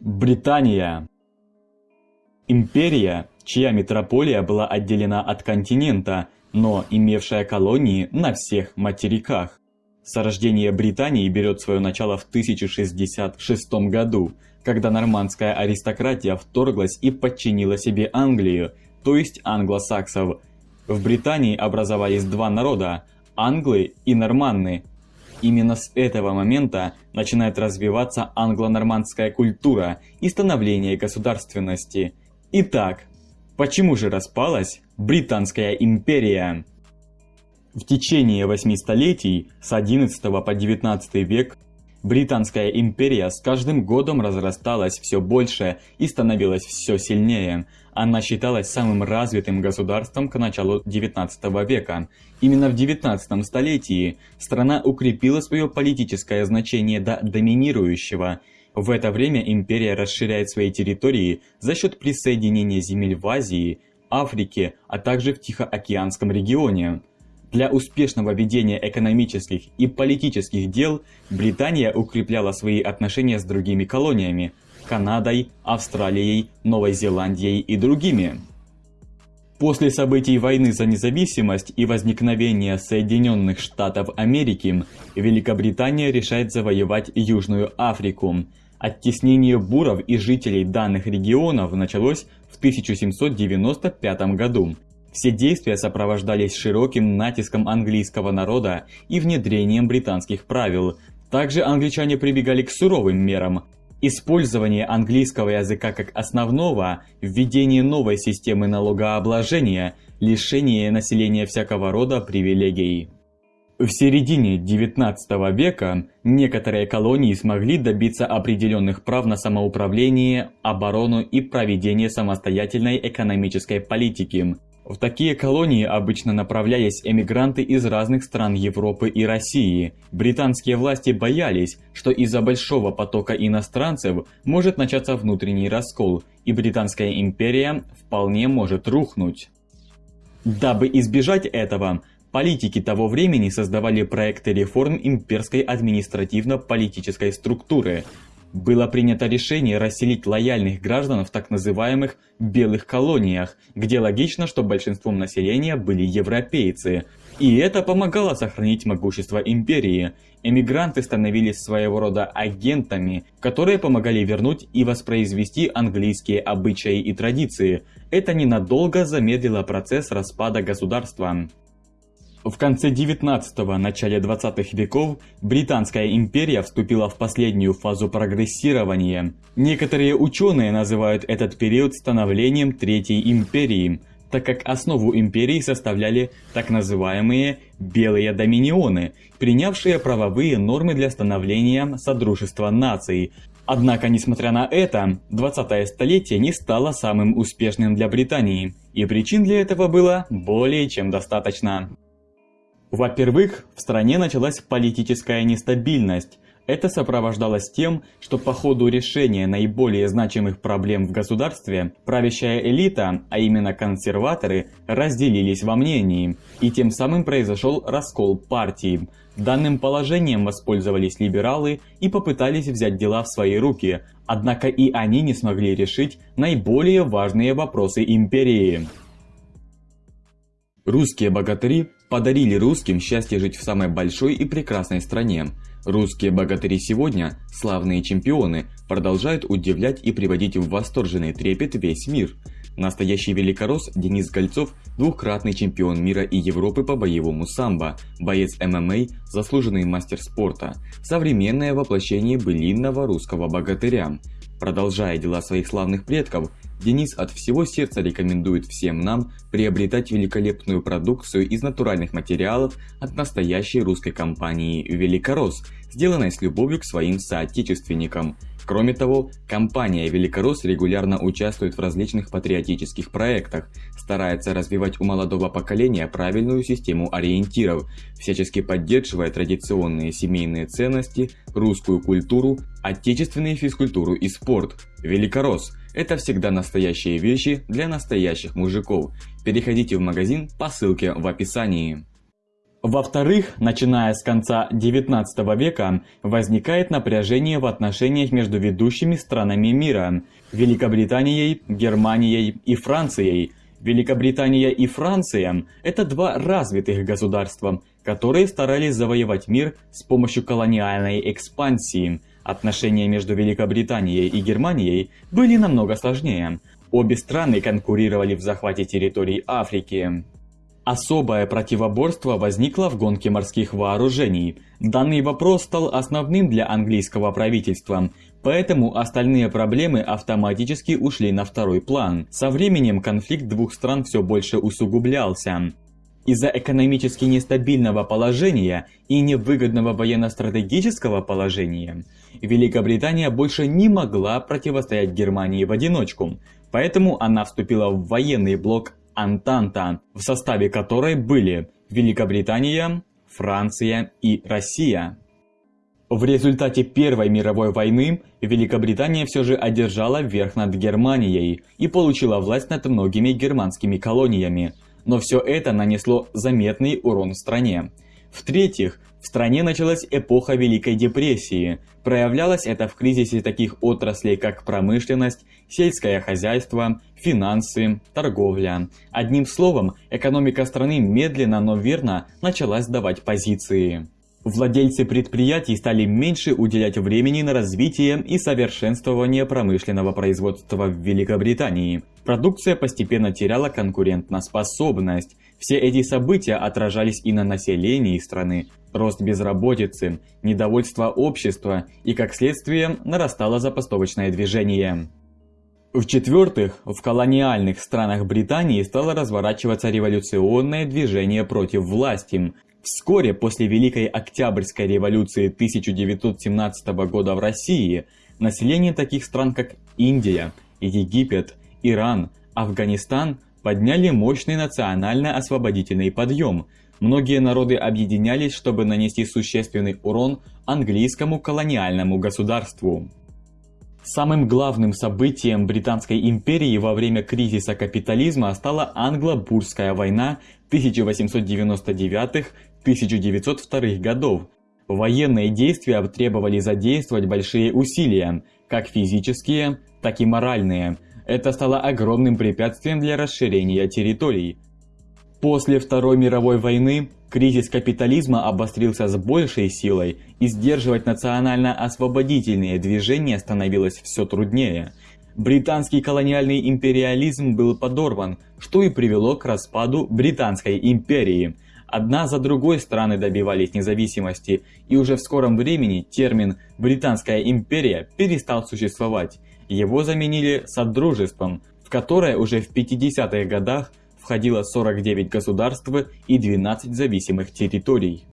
Британия. Империя, чья метрополия была отделена от континента, но имевшая колонии на всех материках. Сорождение Британии берет свое начало в 1066 году, когда нормандская аристократия вторглась и подчинила себе Англию, то есть англосаксов. В Британии образовались два народа – англы и норманны, Именно с этого момента начинает развиваться англо-нормандская культура и становление государственности. Итак, почему же распалась Британская империя? В течение восьми столетий, с XI по XIX век, Британская империя с каждым годом разрасталась все больше и становилась все сильнее – она считалась самым развитым государством к началу XIX века. Именно в XIX столетии страна укрепила свое политическое значение до доминирующего. В это время империя расширяет свои территории за счет присоединения земель в Азии, Африке, а также в Тихоокеанском регионе. Для успешного ведения экономических и политических дел Британия укрепляла свои отношения с другими колониями, Канадой, Австралией, Новой Зеландией и другими. После событий войны за независимость и возникновения Соединенных Штатов Америки, Великобритания решает завоевать Южную Африку. Оттеснение буров и жителей данных регионов началось в 1795 году. Все действия сопровождались широким натиском английского народа и внедрением британских правил. Также англичане прибегали к суровым мерам, Использование английского языка как основного, введение новой системы налогообложения, лишение населения всякого рода привилегий. В середине XIX века некоторые колонии смогли добиться определенных прав на самоуправление, оборону и проведение самостоятельной экономической политики. В такие колонии обычно направлялись эмигранты из разных стран Европы и России. Британские власти боялись, что из-за большого потока иностранцев может начаться внутренний раскол, и Британская империя вполне может рухнуть. Дабы избежать этого, политики того времени создавали проекты реформ имперской административно-политической структуры, было принято решение расселить лояльных граждан в так называемых «белых колониях», где логично, что большинством населения были европейцы. И это помогало сохранить могущество империи. Эмигранты становились своего рода агентами, которые помогали вернуть и воспроизвести английские обычаи и традиции. Это ненадолго замедлило процесс распада государства. В конце 19-го, начале 20-х веков Британская империя вступила в последнюю фазу прогрессирования. Некоторые ученые называют этот период становлением Третьей империи, так как основу империи составляли так называемые «белые доминионы», принявшие правовые нормы для становления Содружества наций. Однако, несмотря на это, 20-е столетие не стало самым успешным для Британии, и причин для этого было более чем достаточно. Во-первых, в стране началась политическая нестабильность. Это сопровождалось тем, что по ходу решения наиболее значимых проблем в государстве, правящая элита, а именно консерваторы, разделились во мнении, и тем самым произошел раскол партии. Данным положением воспользовались либералы и попытались взять дела в свои руки, однако и они не смогли решить наиболее важные вопросы империи. Русские богатыри подарили русским счастье жить в самой большой и прекрасной стране. Русские богатыри сегодня, славные чемпионы, продолжают удивлять и приводить в восторженный трепет весь мир. Настоящий великорос Денис Гольцов – двукратный чемпион мира и Европы по боевому самбо, боец ММА, заслуженный мастер спорта, современное воплощение былинного русского богатыря. Продолжая дела своих славных предков, Денис от всего сердца рекомендует всем нам приобретать великолепную продукцию из натуральных материалов от настоящей русской компании «Великорос», сделанной с любовью к своим соотечественникам. Кроме того, компания «Великорос» регулярно участвует в различных патриотических проектах, старается развивать у молодого поколения правильную систему ориентиров, всячески поддерживая традиционные семейные ценности, русскую культуру, отечественную физкультуру и спорт. «Великорос» – это всегда настоящие вещи для настоящих мужиков. Переходите в магазин по ссылке в описании. Во-вторых, начиная с конца XIX века возникает напряжение в отношениях между ведущими странами мира – Великобританией, Германией и Францией. Великобритания и Франция – это два развитых государства, которые старались завоевать мир с помощью колониальной экспансии. Отношения между Великобританией и Германией были намного сложнее. Обе страны конкурировали в захвате территорий Африки. Особое противоборство возникло в гонке морских вооружений. Данный вопрос стал основным для английского правительства, поэтому остальные проблемы автоматически ушли на второй план. Со временем конфликт двух стран все больше усугублялся. Из-за экономически нестабильного положения и невыгодного военно-стратегического положения, Великобритания больше не могла противостоять Германии в одиночку, поэтому она вступила в военный блок Антанта, в составе которой были Великобритания, Франция и Россия. В результате Первой мировой войны Великобритания все же одержала верх над Германией и получила власть над многими германскими колониями, но все это нанесло заметный урон стране. В-третьих, в стране началась эпоха Великой депрессии. Проявлялось это в кризисе таких отраслей, как промышленность, сельское хозяйство, финансы, торговля. Одним словом, экономика страны медленно, но верно начала сдавать позиции. Владельцы предприятий стали меньше уделять времени на развитие и совершенствование промышленного производства в Великобритании. Продукция постепенно теряла конкурентоспособность. Все эти события отражались и на населении страны. Рост безработицы, недовольство общества и, как следствие, нарастало запастовочное движение. В-четвертых, в колониальных странах Британии стало разворачиваться революционное движение против власти. Вскоре после Великой Октябрьской революции 1917 года в России население таких стран как Индия, Египет, Иран, Афганистан подняли мощный национально-освободительный подъем. Многие народы объединялись, чтобы нанести существенный урон английскому колониальному государству. Самым главным событием Британской империи во время кризиса капитализма стала Англо-Бурская война 1899-1902 годов. Военные действия требовали задействовать большие усилия, как физические, так и моральные. Это стало огромным препятствием для расширения территорий. После Второй мировой войны кризис капитализма обострился с большей силой, и сдерживать национально-освободительные движения становилось все труднее. Британский колониальный империализм был подорван, что и привело к распаду Британской империи. Одна за другой страны добивались независимости, и уже в скором времени термин «Британская империя» перестал существовать. Его заменили Содружеством, в которое уже в 50-х годах входило 49 государств и 12 зависимых территорий.